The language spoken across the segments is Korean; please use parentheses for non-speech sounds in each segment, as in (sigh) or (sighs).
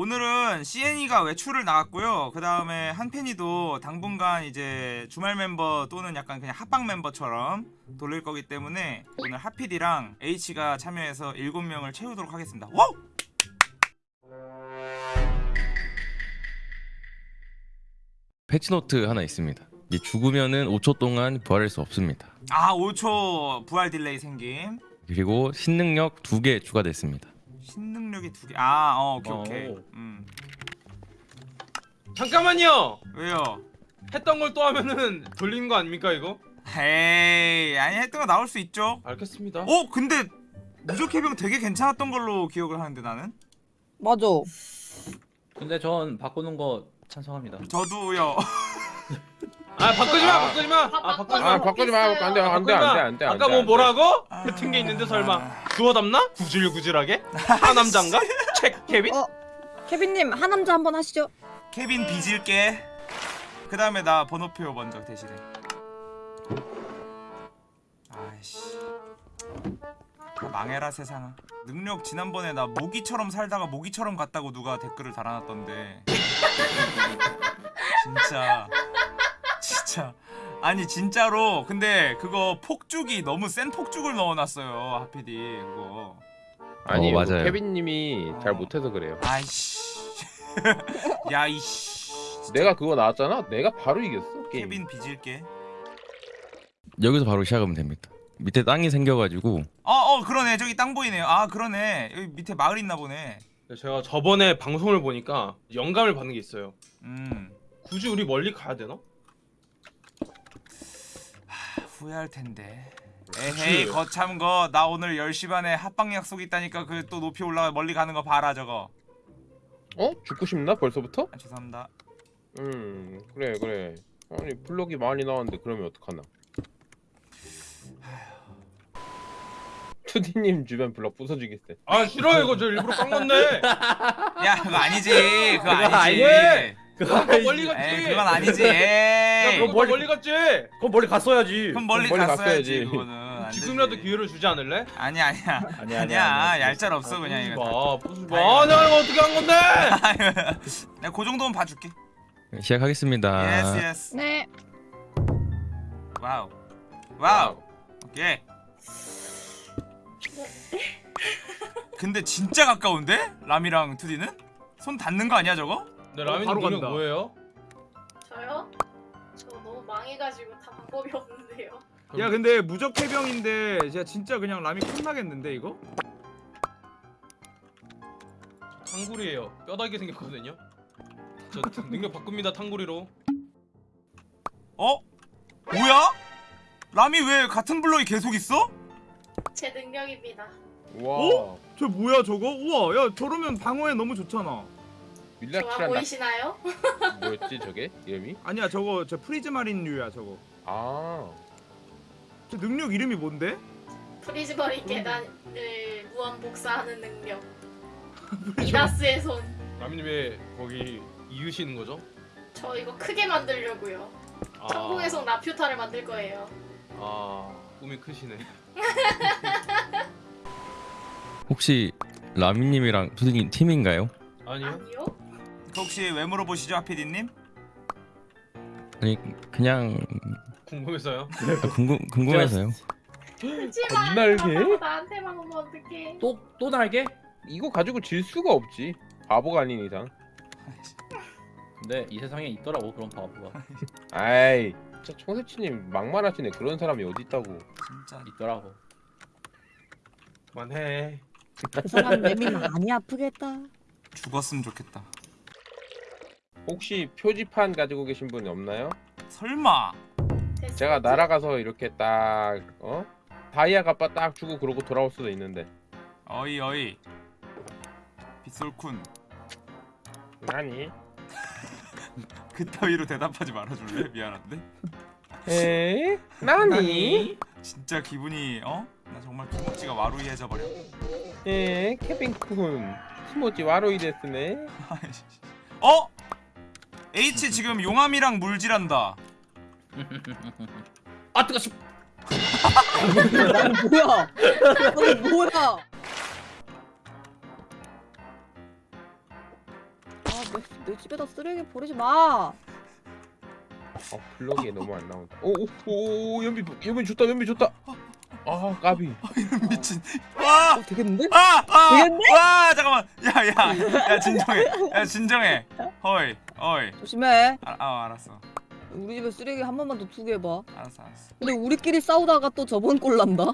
오늘은 CN이가 외출을 나갔고요. 그 다음에 한펜이도 당분간 이제 주말 멤버 또는 약간 그냥 합방 멤버처럼 돌릴 거기 때문에 오늘 하피디랑 H가 참여해서 7명을 채우도록 하겠습니다. Wow! patch note 하나 있습니다. 이 죽으면은 5초 동안 부활할 수 없습니다. 아 5초 부활 delay 생김. 그리고 신능력 두개 추가됐습니다. 신능력이 두 개. 아, 어, 오케이 오 케이. 오. 음. 잠깐만요. 왜요? 했던 걸 또 하면은 돌리는 거 아닙니까 이거? 에이, 아니 했던 거 나올 수 있죠. 알겠습니다. 어, 근데 무적 해병 되게 괜찮았던 걸로 기억을 하는데 나는. 맞아. 근데 전 바꾸는 거 찬성합니다. 저도요. (laughs) 아 바꾸지 마, 바꾸지 마. 아 바꾸지 마. 아 바꾸지 마 안 돼 안 돼 안 돼 안 돼 아까 뭐 뭐라고? 뱉은 게 있는데 설마 주워 담나? 구질구질하게? 하남장가? 책 케빈? 어, 케빈님 하남자 한번 하시죠. 케빈 빚을게. 그 다음에 나 번호표 먼저 대신에. 아이씨. 다 망해라 세상아. 능력 지난번에 나 모기처럼 살다가 모기처럼 갔다고 누가 댓글을 달아놨던데. 진짜. 진짜. 아니 진짜로 근데 그거 폭죽이 너무 센 폭죽을 넣어놨어요 하피디 그거. 아니 어, 그 맞아요. 케빈님이 잘 어. 못해서 그래요 아이씨. (laughs) 야이씨. 내가 그거 나왔잖아 내가 바로 이겼어 게임 케빈 빚을게. 여기서 바로 시작하면 됩니다. 밑에 땅이 생겨가지고 어, 어, 그러네. 저기 땅 보이네요. 아, 그러네. 여기 밑에 마을 있나 보네. 제가 저번에 방송을 보니까 영감을 받는 게 있어요. 음, 굳이 우리 멀리 가야 되나? 후회할 텐데. 에헤이, 거참 거. 나 오늘 10시 반에 합방 약속 있다니까 그 또 높이 올라가 멀리 가는 거 봐라 저거. 어? 죽고 싶나 벌써부터? 아, 죄송합니다. 음 그래 그래 아니 블럭이 많이 나왔는데 그러면 어떡하나 (sighs) 투디님 주변 블럭 부숴주겠어 아 싫어 이거 저 일부러 깐 건데. (laughs) 야, 그거 아니지. 그거 아니지. 아니지. 그거 멀리 갔지. 에이, 그건 아니지. 야, 에이. 그거 멀리, 멀리 갔지. 그럼 멀리 갔어야지. 그럼 멀리 멀리 갔어야지, 갔어야지. 그거는. 안 지금이라도 되지. 기회를 주지 않을래? 아니야, 아니야. 아니야, 아니야. 얄짤 없어 그냥 부수지 이거. 마. 아, 내가 이거 어떻게 한 건데? (laughs) 내가 그 정도면 봐줄게. 시작하겠습니다. Yes, yes. 네. Wow. Wow. 오케이. 근데 진짜 가까운데? 람이랑 투디는? 손 닿는 거 아니야 저거? 네, 라면 바로 간다. 뭐예요? 저요? 저 너무 망해가지고 다 방법이 (laughs) 없는데요. 야 근데 무적 해병인데 진짜 진짜 그냥 람이 끝나겠는데 이거? 탕구리예요. 뼈다귀 생겼거든요. 저 능력 바꿉니다 탕구리로. 어? 뭐야? 람이 왜 같은 블럭이 계속 있어? 제 능력입니다. 와 어? 저 뭐야 저거? 우와 야 저러면 방어에 너무 좋잖아 좋아 밀라키란 나 보이시나요? (laughs) 뭐였지 저게 이름이? 아니야 저거 저 prismarine류야 저거 아 저 능력 이름이 뭔데? 프리즈버리 계단을 무한 복사하는 능력. (laughs) 미다스의 손. 라면님 왜 거기 이으시는 거죠? 저 이거 크게 만들려고요. 천공의 성 라퓨타를 만들 거예요. 아 꿈이 크시네. (laughs) 혹시 라미님이랑 투디님 팀인가요? 아니요. 아니요? 그 혹시 왜 물어보시죠 하피디님? 아니 그냥 궁금해서요. 궁금 궁금해서요. 하지마. 건날개? 나한테만 오면 어떡해. 또 또 날개? 이거 가지고 질 수가 없지 바보가 아닌 이상 근데 이 세상에 있더라고 그런 바보가 아이 진짜 청새치님 막말하시네 그런 사람이 어디 있다고 진짜 있더라고. 그만해. 그 사람 맴이 많이 아프겠다. 죽었으면 좋겠다. 혹시 표지판 가지고 계신 분이 없나요? 설마. 제가 날아가서 이렇게 딱 어? 다이아 값바 딱 주고 그러고 돌아올 수도 있는데 어이 어이 빗솔쿤 아니 (laughs) 그따위로 대답하지 말아줄래? 미안한데 에? (laughs) 나니? 진짜 기분이 어? 나 정말 키모찌가 와루이해져 버려 에? 케빈쿤 티모지 와로이 데스네 어? H 지금 용암이랑 물질한다 아 뜨거 씨. 난 뭐야? 너 뭐야? 내, 내 집에다 쓰레기 버리지 마. 어 블럭이 너무 안 나온다. 오 오 오 연비 연비 좋다 연비 좋다. 아 까비. 미친. 와! 어, 되겠는데? 아! 아! 되겠네? 와, 잠깐만. 야, 야. 야, 진정해. 야, 진정해. 허이. 어이. 조심해. 아, 아 알았어. 우리 집에 쓰레기 한 번만 더 두게 해봐. 알았어, 알았어. 근데 우리끼리 싸우다가 또 저번 꼴 난다.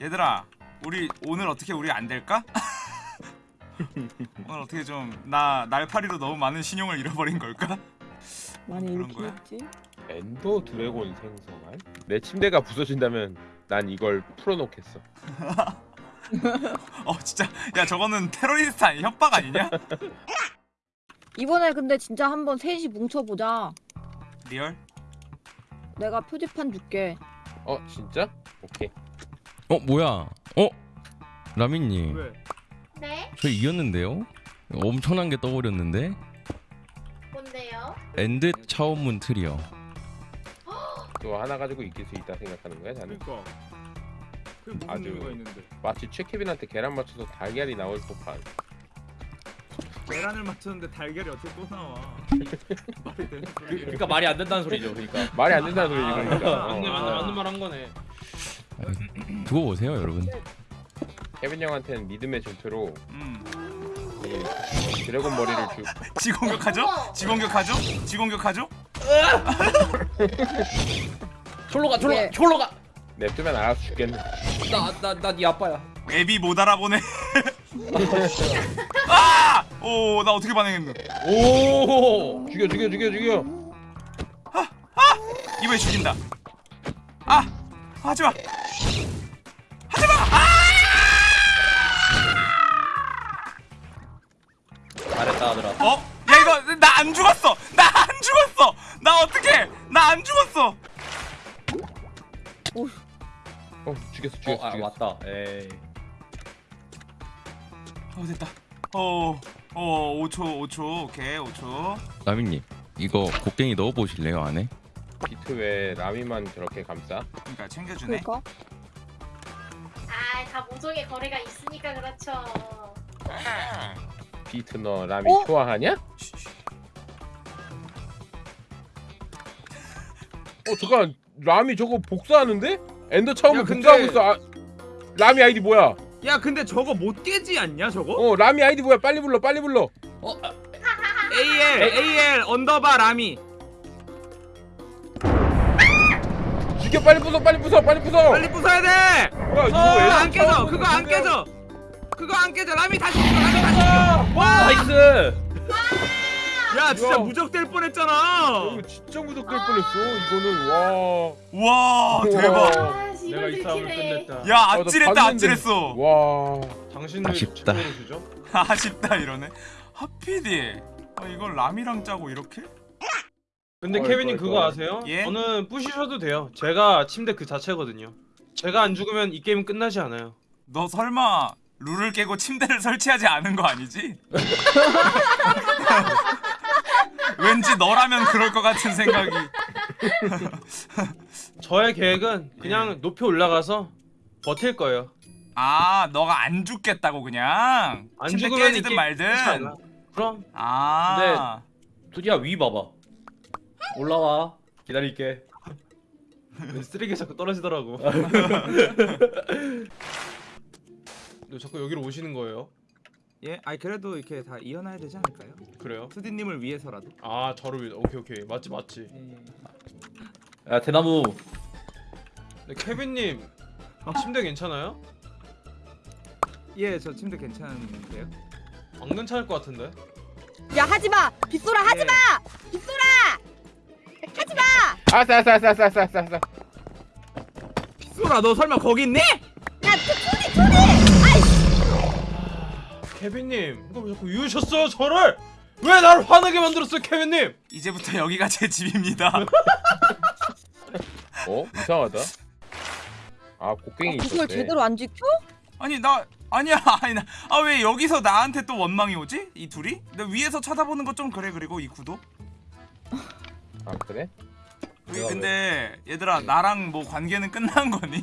얘들아, 우리 오늘 어떻게 우리 안 될까? (laughs) 오늘 어떻게 좀 나 날파리로 너무 많은 신용을 잃어버린 걸까? 많이? 했지. Ender Dragon 생성한? 내 침대가 부서진다면 난 이걸 풀어놓겠어. (laughs) 어, 진짜. 야, 저거는 테러리스트 아니 협박 아니냐? (laughs) 이번에 근데 진짜 한번 셋이 뭉쳐보자. Real? 내가 표지판 줄게. 어 진짜? 오케이. 어 뭐야? 어 라미님 왜? 네? 저 이겼는데요? 엄청난 게 떠버렸는데 뭔데요? End 차원문 틀이요. (gasps) 또 하나 가지고 이길 수 있다 생각하는 거야 나는. 그러니까. 그게 무슨 아주- 의미가 있는데? 마치 최케빈한테 계란 맞춰서 달걀이 나올 법한. 계란을 맞췄는데 달걀이 어떻게 또 나와? (laughs) 말이 되는 그, 소리야. 그러니까 말이 안 된다는 소리죠. 그러니까. 말이 안 된다는 소리지 아, 그러니까. 맞네 어. 맞네 맞는 말 한 거네. 두고 보세요 여러분. 케빈 형한테는 믿음의 전표로 음. 이 드래곤 머리를 주. 지공격하죠? 지공격하죠? 지공격하죠? (laughs) 졸로 가, 졸로 예. 가, 졸로 가. 냅두면 알아서 죽겠네. 나나나네 아빠야. 앱이 못 알아보네. (laughs) 아! 오, 나 어떻게 반응했노? 오. 죽여 죽여 죽여 죽여. 이번에 죽인다. 아! 하지 마. 잘했다 아들아. 어? 야 이거 나 안 죽었어. 나 안 죽었어. 나 어떻게? 나 안 죽었어. 어 죽였어 죽였어 어, 아, 죽였어. 왔다. 에이. 어 됐다. 어. 어, 5초, 5초. 오케이, 5초. 라미님 이거 곡괭이 넣어 보실래요 안에? 비트 왜 라미만 저렇게 감싸? 그러니까 챙겨주네. 그럴까? 아, 다 모종의 거래가 있으니까 그렇죠. 비트 너 라미 어? 좋아하냐? 어 잠깐 라미 저거 복사하는데? Ender 처음에 야, 근데- 복사하고 있어. 아, 라미 아이디 뭐야? 야 근데 저거 못 깨지 않냐 저거? 어 라미 아이디 뭐야? 빨리 불러 빨리 불러. 어, 아, AL AL underbar 라미 죽여 빨리 부숴 빨리 부숴 빨리 부숴. 빨리 부숴야 돼. 뭐야 이거 왜안 깨져. 그거 안 깨져. 그거 안 깨져. 라미 다시 죽여. 라미 다시 죽여. 와. Nice. 야 진짜 야. 무적될 뻔했잖아. 이거 진짜 무적될 뻔했어. 이거는 와. 와, 대박. 내가 이 싸움을. 끝냈다. 야, 아, 나 아찔했다. 아찔했어. 와. 당신들 아쉽다. (laughs) 아쉽다 이러네. 하피디. 아, 이걸 람이랑 짜고 이렇게? 근데 케빈님 그거. 아세요? 예? 저는 부시셔도 돼요. 제가 침대 그 자체거든요. 제가 안 죽으면 이 게임은 끝나지 않아요. 너 설마 룰을 깨고 침대를 (laughs) 설치하지 않은 거 아니지? (laughs) 왠지 너라면 그럴 것 같은 생각이. (laughs) 저의 계획은 그냥 높이 올라가서 버틸 거예요. 아, 너가 안 죽겠다고 그냥. 안 죽으면 깨지든 말든. 그럼 아. 두디야 위 봐봐. 올라와. 기다릴게. 쓰레기 자꾸 떨어지더라고. (laughs) 너 자꾸 여기로 오시는 거예요? 예, 아니 그래도 이렇게 다 이어놔야 되지 않을까요? 그래요? 투디님을 위해서라도. 아 저를 위해 오케이 오케이 맞지 맞지. 야 대나무. 네, 케빈님 침대 괜찮아요? 예, 저 침대 괜찮은데요? 안 괜찮을 것 같은데. 야 하지 마. 빗소라 하지 예. 마. 빗소라. 하지 마. 아싸 아싸 아싸 아싸 아싸 아싸. 빗소라, 너 설마 거기 있니? 케빈님 이거 왜 자꾸 이으셨어요 저를? 왜 나를 화나게 만들었어요 케빈님? 이제부터 여기가 제 집입니다. (laughs) 어 이상하다. 아 곡괭이 그걸 있었대. 제대로 안 지켜? 아니 나 아니야 (laughs) 아니 나아 왜 여기서 나한테 또 원망이 오지? 이 둘이? 나 위에서 쳐다보는 거 좀 그래 그리고 이 구도. 아 그래? 우리 근데 얘들아 나랑 뭐 관계는 끝난 거니?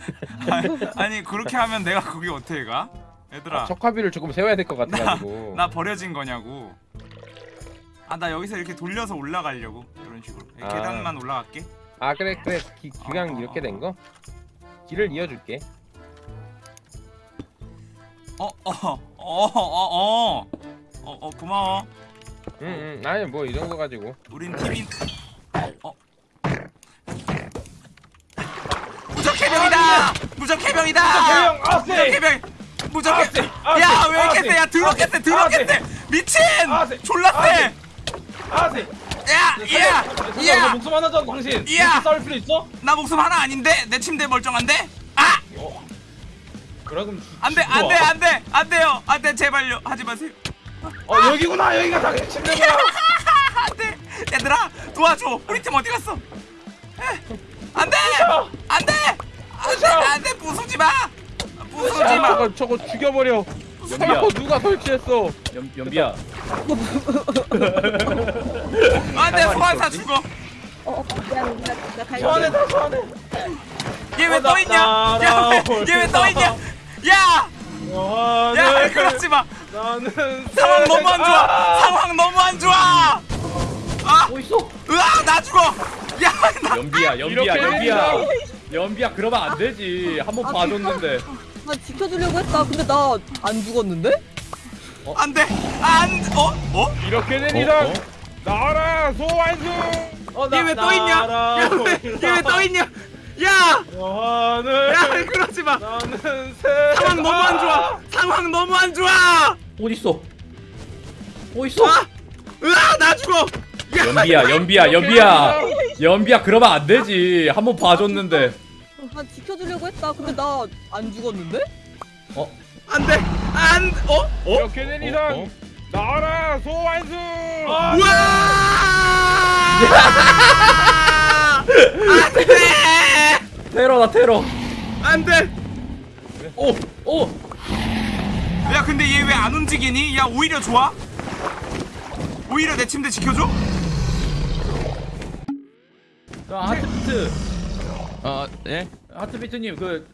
(laughs) 아니, 아니 그렇게 하면 내가 거기 어떻게 가? 얘들아 아, 척화비를 조금 세워야 될 것 같아가지고. 나 버려진 거냐고 아 나 여기서 이렇게 돌려서 올라가려고 이런 식으로 아. 계단만 올라갈게 아 그래 그래 기, 그냥 어, 어, 이렇게 어. 된 거? 길을 이어줄게. 어어어어어어 어 어, 어, 고마워 응응 아니 뭐 이 정도 가지고. 우린 팀인 어 무적 해병이다 무적 해병이다 해병, 아세! 무적 해병 무적 아세! 해 아세! 야왜 이렇게! 세야 드럽게 세 드럽게 세 미친! 아세! 졸라 세. 아세! 야야야 너 야! 목숨 하나 줘 당신. 야! 이렇게 싸울 필요 있어? 나 목숨 하나 아닌데? 내 침대 멀쩡한데? 아! 그래 그럼 안돼 안돼 안돼 안돼요. 안돼 제발요. 하지 마세요. 어 여기구나. 여기가 당신 침대구나. (laughs) 안돼. 얘들아 도와줘. 우리 팀 어디 갔어? 에, 안돼! 안돼! 안돼! 안돼! 부수지 마 부수지 아, 마. 저거 저거 죽여버려. 연비야. 저거 누가 설치했어? 연, 연비야. 안돼 소환사 죽어. 어, 어 미안 미안 나 갈게. 소환해 다 소환해. 얘왜 어, 떠 있냐? 나- 야얘 왜 떠 있냐? 야야 소환해 그러지 마. 나는 상황 너무 안 좋아. 아! 상황 너무 안 좋아. 아! 뭐 있어? 으아 나 죽어. 야 나 연비야 연비야 이렇게 연비야. 연비야 그러면 안 되지. 한번 아, 봐줬는데 나 지켜주려고 했다. 근데 나 안 죽었는데? 안돼 안 어? 어? 이렇게 된 어? 이상 어? 나와라 소환수. 어, 얘왜떠 있냐? 얘왜떠 있냐? 야! 하늘 야, 그러지 마. 나는 새 상황 너무 안 좋아. 상황 너무 안 좋아. 어디 있어? 어디 있어? 아! 으아, 나 죽어. 야, 연비야 연비야 연비야 연비야 그러면 안 되지 한번 봐줬는데 나 지켜주려고 했다. 근데 나 안 죽었는데? 안 돼. 안 어? 어? 이렇게 된 이상 어? 나와라 소환수. 아, 우와! 안 돼. 테러다 테러 안 돼. 오! 오! 야, 근데 얘 왜 안 움직이니? 야, 오히려 좋아. 오히려 내 침대 지켜줘? 자, 하트 아 예? 하트비트님 그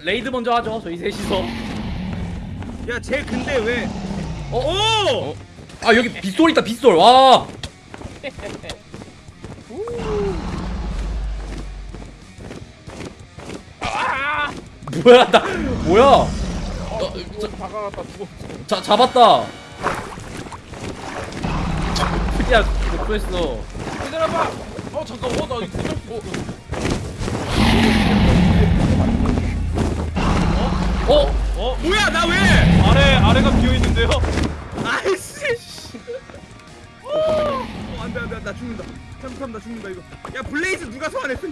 raid 먼저 하죠 저희 셋이서 야, 쟤 근데 왜? 어? 아 여기 빗솔 있다 빗솔 와 (laughs) 뭐야 나 뭐야 어, 다가갔다 죽어. 자 잡았다 야 못했어 기다려봐 어 잠깐 어나 이거 어? 어 뭐야, 나 왜? 아래 아래가 비어 있는데요 아이씨. 어, 안 돼, 안 돼. 나 죽는다. 잠깐만, 나 죽는다, 이거. 야, Blaze 누가 소환했어?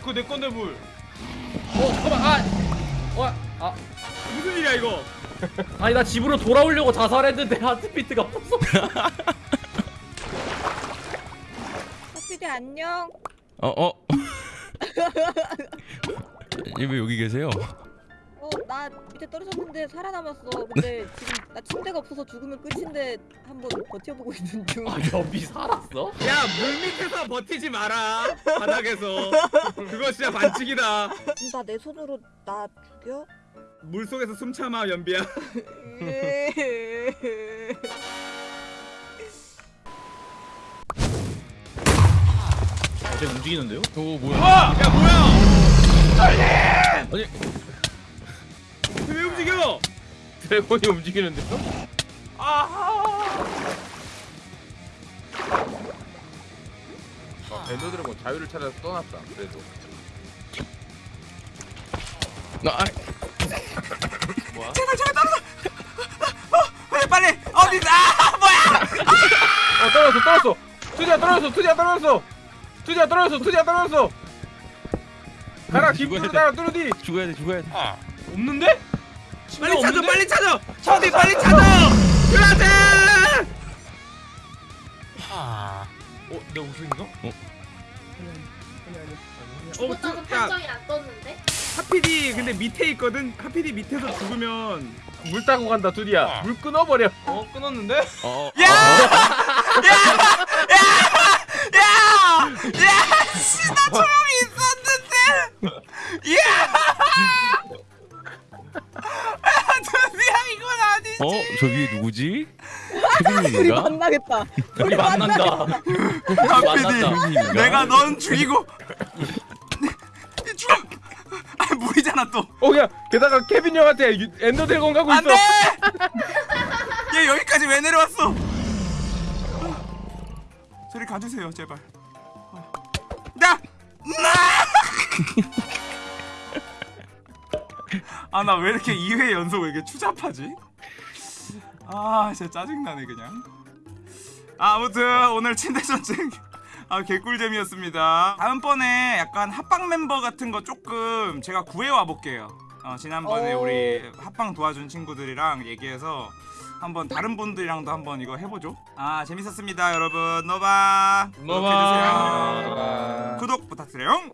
그거 내 건데 물 어 잠깐만 아 어, 아 무슨 일이야, 이거? (laughs) 아니 나 집으로 돌아오려고 자살했는데 하트비트가 없어 하피디 안녕. 어 어? 얘왜 여기 계세요? 어, 나 밑에 떨어졌는데 살아남았어. 근데 지금 나 침대가 없어서 죽으면 끝인데 한번 버텨보고 있는 중. 아 연비 살았어? 야, 물 밑에서 버티지 마라. 바닥에서. 그거 진짜 반칙이다. 나 내 손으로 나 죽여? 물 속에서 숨 참아, 연비야. (laughs) 어제 움직이는데요? 오 뭐야? 야, 뭐야? 아니 왜 움직여? dragon이 움직이는데. 아. End Dragon 자유를 찾아서 떠났다. 그래도. 나 아, 제발, 제발 떨어져. 어, 빨리, 빨리. 어디? 아, 뭐야? 어 떨어졌어 떨어졌어. 투디야 떨어졌어 투디야 떨어졌어. 투디야 떨어졌어 투디야 떨어졌어. 가라 돼. 가라 뚜루디. 죽어야 돼 죽어야 돼. 없는데? 빨리 찾아, 없는데? 빨리 찾아. 어디 빨리 찾아. 그라데. 어? 내 우승인가? 죽었다는 야, 판정이 안 떴는데? 하피디 근데 밑에 있거든. 하피디 밑에서 죽으면 물 따고 간다 투디야. 물 끊어버려. 어 끊었는데? 어, 어. 야! 야! 야! 야! 야! 씨, 나 조용히 있었는데. 야! 아, 드디어 어? 저 위에 누구지? (laughs) 우리 케빈님인가? 만나겠다. 우리 만난다. 케빈님인가? 내가 넌 죽이고 죽음 아 물이잖아 또 어 야 게다가 케빈 형한테 유- 엔더 드래곤 가고 있어. 안돼 얘 여기까지 왜 내려왔어 저리 가주세요 제발 나! 아 나 왜 이렇게 2회 연속 왜 이렇게 추잡하지? 아 진짜 짜증나네 그냥 아, 아무튼 오늘 침대 전쟁 아 개꿀잼이었습니다 다음번에 약간 합방 멤버 같은 거 조금 제가 구해와 볼게요 어, 지난번에 오. 우리 합방 도와준 친구들이랑 얘기해서 한번 다른 분들이랑도 한번 이거 해보죠. 아 재밌었습니다 여러분. 노바. 노바. 구독 부탁드려요